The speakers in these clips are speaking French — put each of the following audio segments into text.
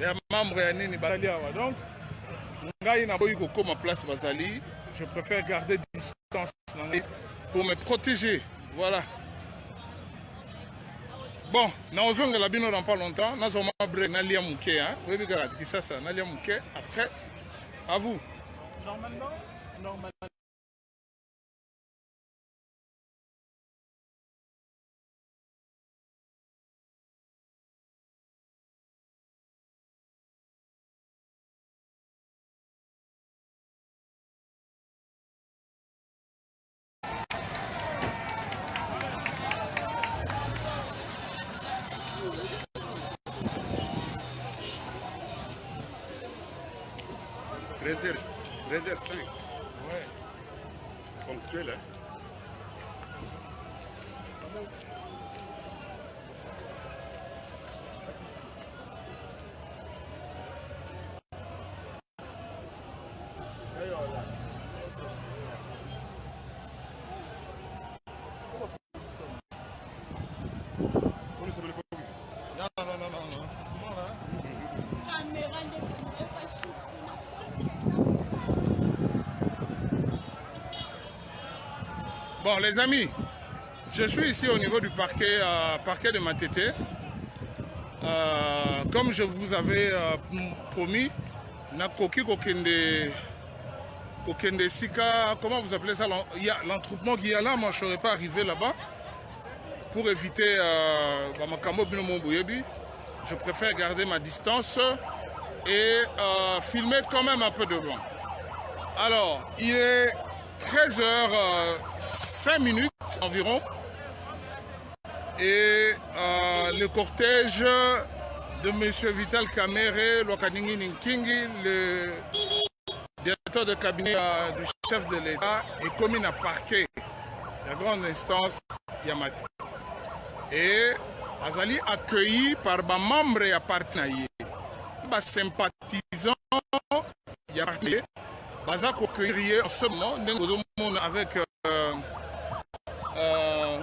ya membre ya nini bazali awa donc ngai naboyi kokóma place bazali je préfère garder distance na ngai. Pour me protéger voilà. Bon naozongela bino dans pas longtemps nazoma break nalia moke oyebi kaka kisasa nalia moke après à vous. Normalement, normalement. Réserve, réserve 5, ouais. ponctuel. Hein? Bon, les amis, je suis ici au niveau du parquet, euh, parquet de Matete. Euh, comme je vous avais euh, promis, Nakoki Kokende, Kokende Sika, comment vous appelez ça l'en- il y a L'entroupement qui est là, moi je ne serais pas arrivé là-bas. Pour éviter euh, Momboyebi, je préfère garder ma distance et filmer quand même un peu de loin. Alors, il est 13h05 minutes environ. Et euh, le cortège de M. Vital Kamere, Lokaningi Ninkingi, le directeur de cabinet euh, du chef de l'État, est commis à parquet. La grande instance Yamati. Et Azali accueilli par des membres et. Des sympathisants baza kocueillir en ce moment ndenge ozomona avec euh, euh,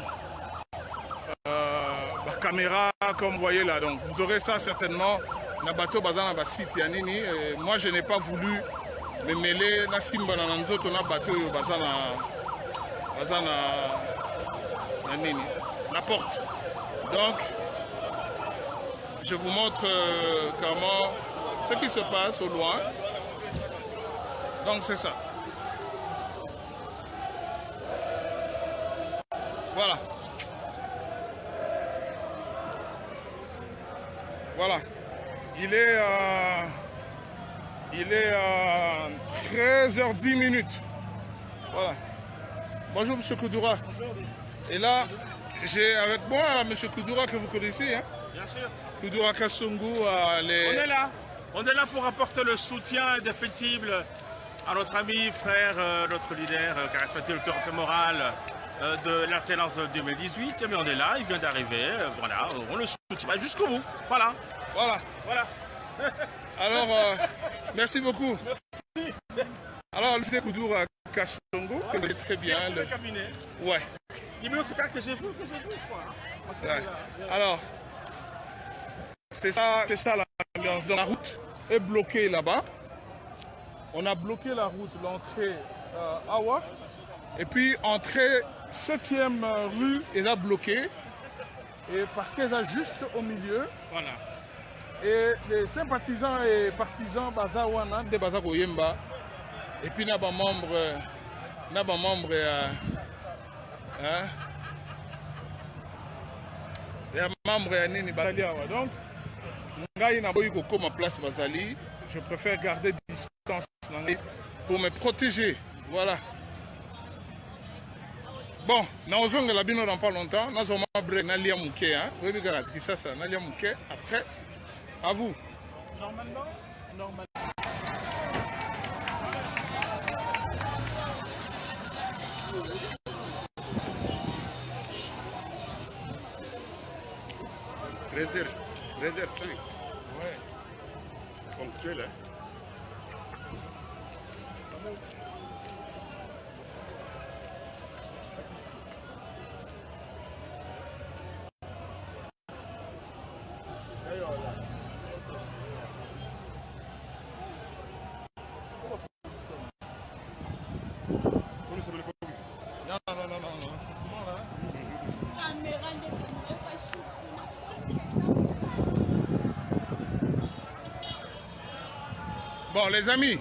euh, bacaméra comme vous voyez là. Donc vous aurez ça certainement na bato baza na basite ya nini. Moi je n'ai pas voulu me mêler nasimbana na nzoto na baza na baza na nini. Porte. Donc je vous montre euh, comment ce qui se passe au loin donc c'est ça. Voilà. Voilà. Il est, euh, il est euh, 13h10 minutes. Voilà. Bonjour Monsieur Koudoura. Bonjour. Et là, j'ai avec moi Monsieur Koudoura que vous connaissez, hein? Bien sûr. Koudoura Kassongo, euh, On les... est là. On est là pour apporter le soutien indéfectible à notre ami, frère, euh, notre leader, euh, charismatique, autorité morale euh, de l'alternance 2018. Mais on est là, il vient d'arriver. euh, voilà, on le soutient Bah, jusqu'au bout. Voilà. Voilà. Voilà. Alors, merci beaucoup. Alors, le Koudoura Kassongo, que vous connaissez très bien. Le le- cabinet. Ouais. Numéro c'est que j'ai vu, que j'ai vu, quoi. Ouais. Alors, c'est ça, c'est ça l'ambiance. Donc, la route est bloquée là-bas. On a bloqué la route, l'entrée euh, Awa. Et puis, entrée 7e rue est là bloquée. Et parquet là juste au milieu. Voilà. Et les sympathisants et partisans Bazawana de Bazako Yemba. Et puis, n'a pas membre, n'a pas membre, euh, hein, ya membre ya nini bazali awa donc ngai naboyi kokóma place bazali je préfère garder pour me protéger voilà bon naozongela bino dans pas longtemps nazoma break nalia moke oyebi kaka kisasa nalia moke après à vous Normalement, normalement. Réserve, réserve 5, ouais. ponctuel. Hein? Bon, les amis,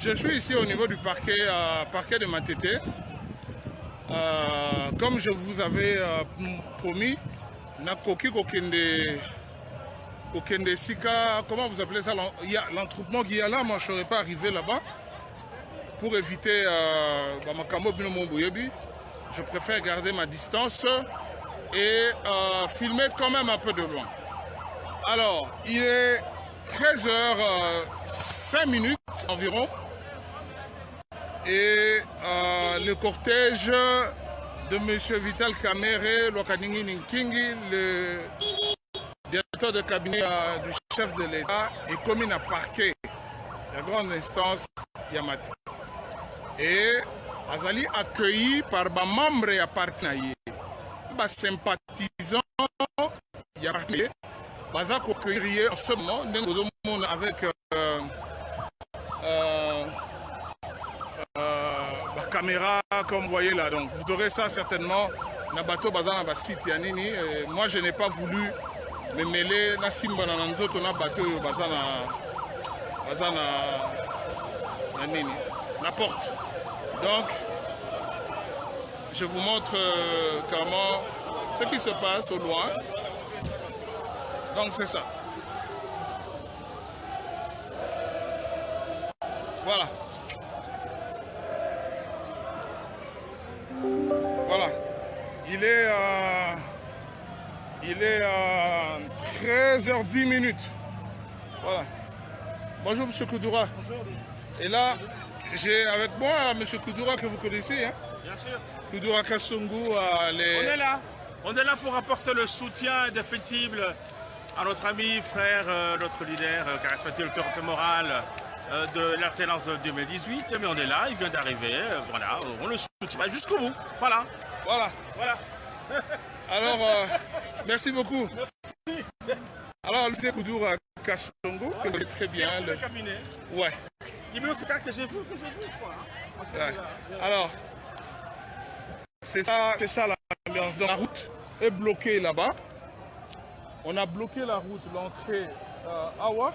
je suis ici au niveau du parquet, euh, parquet de Matete. Euh, comme je vous avais euh, promis, Nakoki Kokende, Kokende Sika, comment vous appelez ça L'entroupement qui est là, moi je ne serais pas arrivé là-bas. Pour éviter euh, Makambo je préfère garder ma distance et filmer quand même un peu de loin. Alors, il est 13h05 minutes environ et euh, le cortège de M. Vital Kamere, le directeur de cabinet euh, du chef de l'État, est commis à parquet la grande instance Yamata. Et Azali accueilli par les membres et partenaires, les sympathisants Yamata, baza accueillir en ce moment avec euh, euh, caméra comme vous voyez là. Donc vous aurez ça certainement na bateau baza na site ya nini. Moi je n'ai pas voulu me mêler na simba na nzoto na bateau baza na baza na na nini na porte. Donc je vous montre euh, comment ce qui se passe au loin. Donc c'est ça. Voilà. Il est, euh, il est euh, 13h10 minutes. Voilà. Bonjour M. Koudoura. Bonjour. Et là, j'ai avec moi M. Koudoura que vous connaissez. Hein? Bien sûr. Koudoura Kassongo. Euh, les... On est là. On est là pour apporter le soutien indéfectible à notre ami, frère, euh, notre leader, euh, charismatique, autorité morale euh, de l'alternance 2018. Mais on est là, il vient d'arriver, euh, voilà, on le soutient bah, jusqu'au bout. Voilà. Voilà. Voilà. Alors, euh, merci beaucoup. Merci. Alors, le Koudoura Kassongo, que vous connaissez très bien. Le Le... cabinet. Ouais. Il me spectacle que j'ai vu, que j'ai vu, quoi. Ouais. Alors, c'est ça, c'est ça l'ambiance. Donc, la route est bloquée là-bas. On a bloqué la route, l'entrée euh, Awa.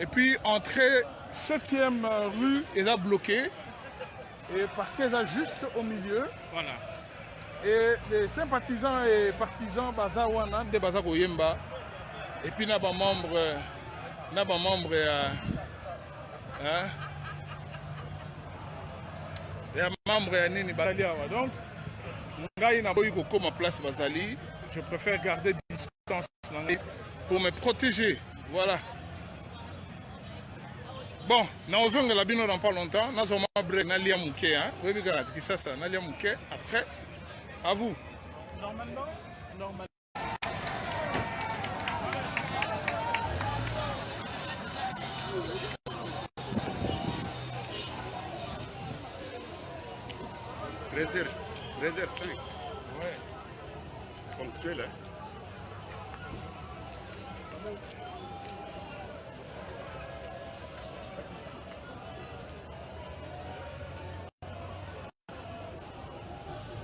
Et puis, entrée 7e rue est là bloquée. Et parquet là juste au milieu. Voilà. Et les sympathisants et partisans Bazawana de Bazako Yemba. Et puis, n'a pas membre. N'a pas membre. euh, hein, ya membre ya nini bazali awa donc ngai naboyi kokóma place bazali je préfère garder distance na ngai pour me protéger voilà bon naozongela bino dans pas longtemps nazwa mwa break nalia moke oyebi kaka kisasa nalia moke après à vous Normalement, normalement. Treize heures cinq, ouais. ponctuel, hein.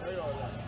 Voilà.